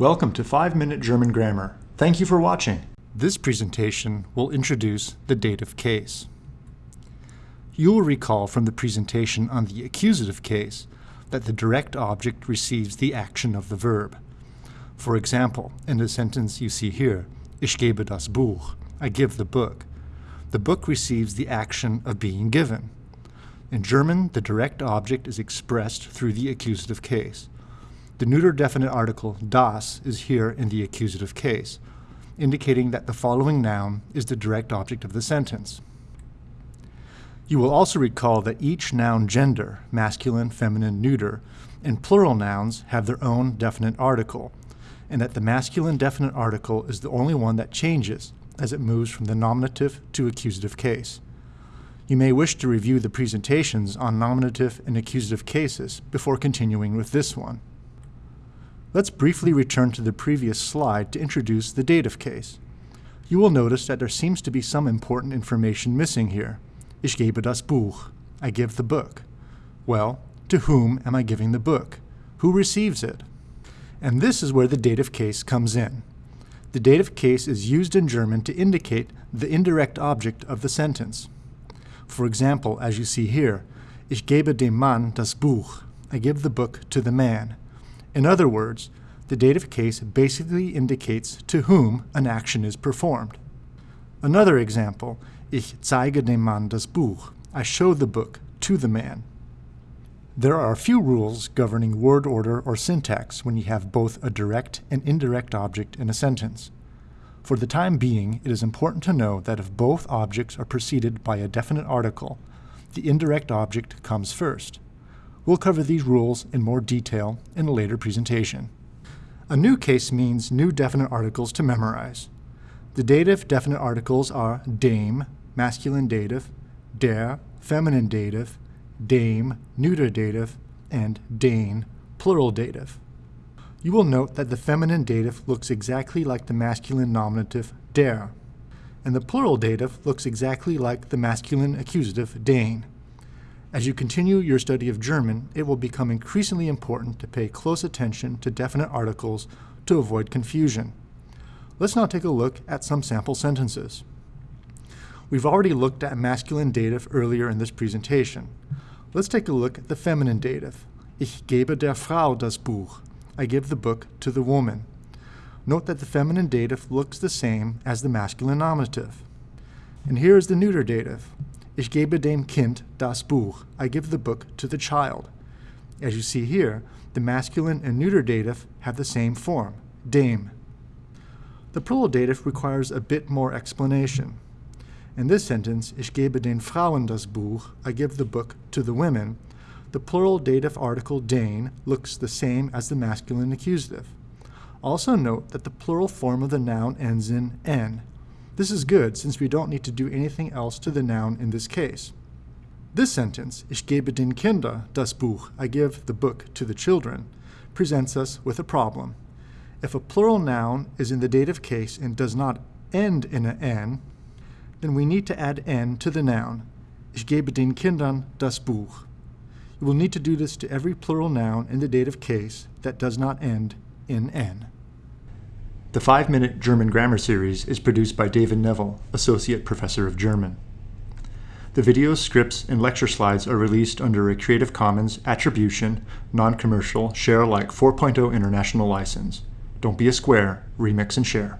Welcome to 5 Minute German Grammar. Thank you for watching. This presentation will introduce the dative case. You will recall from the presentation on the accusative case that the direct object receives the action of the verb. For example, in the sentence you see here, Ich gebe das Buch, I give the book. The book receives the action of being given. In German, the direct object is expressed through the accusative case. The neuter definite article das is here in the accusative case, indicating that the following noun is the direct object of the sentence. You will also recall that each noun gender, masculine, feminine, neuter, and plural nouns have their own definite article, and that the masculine definite article is the only one that changes as it moves from the nominative to accusative case. You may wish to review the presentations on nominative and accusative cases before continuing with this one. Let's briefly return to the previous slide to introduce the dative case. You will notice that there seems to be some important information missing here. Ich gebe das Buch. I give the book. Well, to whom am I giving the book? Who receives it? And this is where the dative case comes in. The dative case is used in German to indicate the indirect object of the sentence. For example, as you see here, Ich gebe dem Mann das Buch. I give the book to the man. In other words, the dative case basically indicates to whom an action is performed. Another example, Ich zeige dem Mann das Buch. I show the book to the man. There are a few rules governing word order or syntax when you have both a direct and indirect object in a sentence. For the time being, it is important to know that if both objects are preceded by a definite article, the indirect object comes first. We'll cover these rules in more detail in a later presentation. A new case means new definite articles to memorize. The dative definite articles are dem, masculine dative, der, feminine dative, dem, neuter dative, and den, plural dative. You will note that the feminine dative looks exactly like the masculine nominative der, and the plural dative looks exactly like the masculine accusative den. As you continue your study of German, it will become increasingly important to pay close attention to definite articles to avoid confusion. Let's now take a look at some sample sentences. We've already looked at masculine dative earlier in this presentation. Let's take a look at the feminine dative. Ich gebe der Frau das Buch. I give the book to the woman. Note that the feminine dative looks the same as the masculine nominative. And here is the neuter dative. Ich gebe dem Kind das Buch. I give the book to the child. As you see here, the masculine and neuter dative have the same form, dem. The plural dative requires a bit more explanation. In this sentence, Ich gebe den Frauen das Buch, I give the book to the women, the plural dative article den looks the same as the masculine accusative. Also note that the plural form of the noun ends in n. This is good since we don't need to do anything else to the noun in this case. This sentence, Ich gebe den Kinder das Buch, I give the book to the children, presents us with a problem. If a plural noun is in the dative case and does not end in an n, then we need to add n to the noun. Ich gebe den Kindern das Buch. You will need to do this to every plural noun in the dative case that does not end in n. The 5-Minute German Grammar Series is produced by David Neville, Associate Professor of German. The videos, scripts, and lecture slides are released under a Creative Commons Attribution, Non-Commercial, Share Alike 4.0 International License. Don't be a square, remix and share.